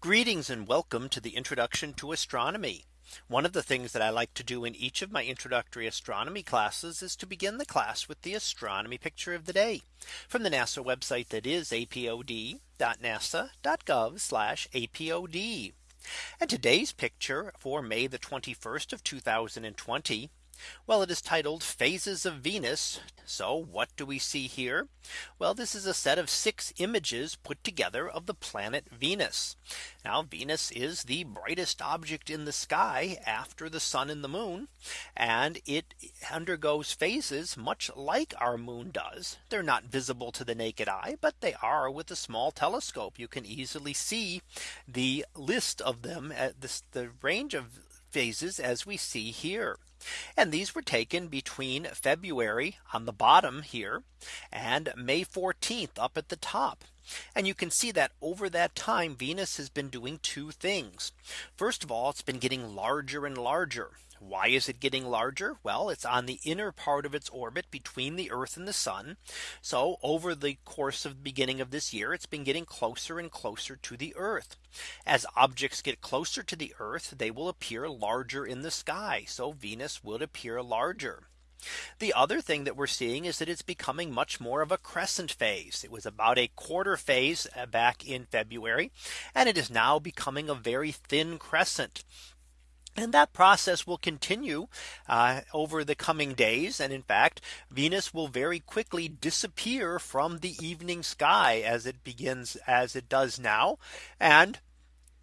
Greetings and welcome to the introduction to astronomy. One of the things that I like to do in each of my introductory astronomy classes is to begin the class with the astronomy picture of the day from the NASA website that is apod.nasa.gov apod. And today's picture for May the 21st of 2020. Well, it is titled phases of Venus. So what do we see here? Well, this is a set of six images put together of the planet Venus. Now Venus is the brightest object in the sky after the sun and the moon. And it undergoes phases much like our moon does. They're not visible to the naked eye, but they are with a small telescope. You can easily see the list of them at this, the range of phases as we see here. And these were taken between February on the bottom here and May 14th up at the top. And you can see that over that time Venus has been doing two things. First of all, it's been getting larger and larger. Why is it getting larger? Well, it's on the inner part of its orbit between the Earth and the sun. So over the course of the beginning of this year, it's been getting closer and closer to the Earth. As objects get closer to the Earth, they will appear larger in the sky. So Venus would appear larger. The other thing that we're seeing is that it's becoming much more of a crescent phase. It was about a quarter phase uh, back in February. And it is now becoming a very thin crescent. And that process will continue uh, over the coming days. And in fact, Venus will very quickly disappear from the evening sky as it begins as it does now. And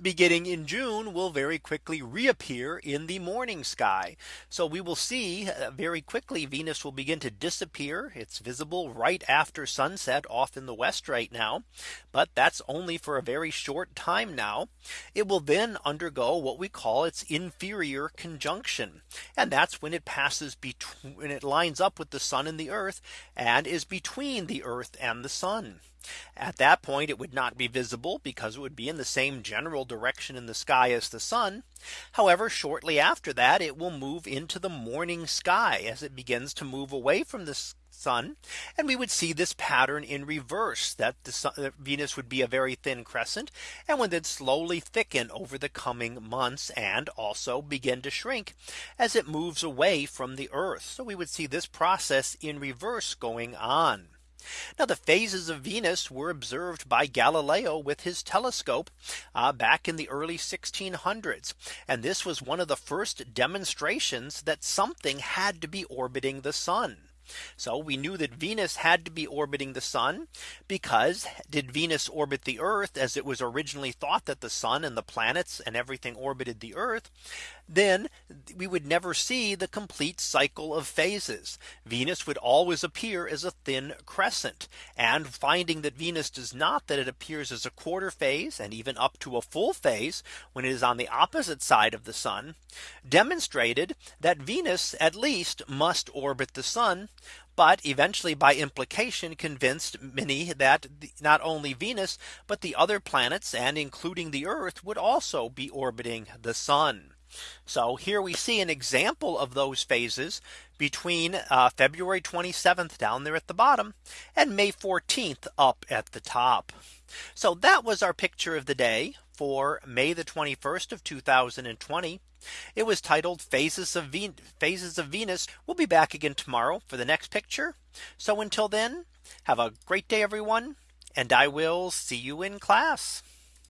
beginning in June will very quickly reappear in the morning sky. So we will see uh, very quickly Venus will begin to disappear. It's visible right after sunset off in the west right now. But that's only for a very short time now. It will then undergo what we call its inferior conjunction. And that's when it passes between it lines up with the sun and the earth and is between the earth and the sun. At that point, it would not be visible because it would be in the same general direction in the sky as the sun. However, shortly after that, it will move into the morning sky as it begins to move away from the sun. And we would see this pattern in reverse that the sun, that Venus would be a very thin crescent and would then slowly thicken over the coming months and also begin to shrink as it moves away from the Earth. So we would see this process in reverse going on. Now the phases of Venus were observed by Galileo with his telescope uh, back in the early 1600s. And this was one of the first demonstrations that something had to be orbiting the sun. So we knew that Venus had to be orbiting the sun because did Venus orbit the Earth as it was originally thought that the sun and the planets and everything orbited the Earth, then we would never see the complete cycle of phases. Venus would always appear as a thin crescent and finding that Venus does not that it appears as a quarter phase and even up to a full phase when it is on the opposite side of the sun demonstrated that Venus at least must orbit the sun but eventually by implication convinced many that not only Venus, but the other planets and including the Earth would also be orbiting the sun. So here we see an example of those phases between uh, February 27th down there at the bottom and May 14th up at the top. So that was our picture of the day for May the 21st of 2020. It was titled phases of Ven phases of Venus. We'll be back again tomorrow for the next picture. So until then, have a great day, everyone. And I will see you in class.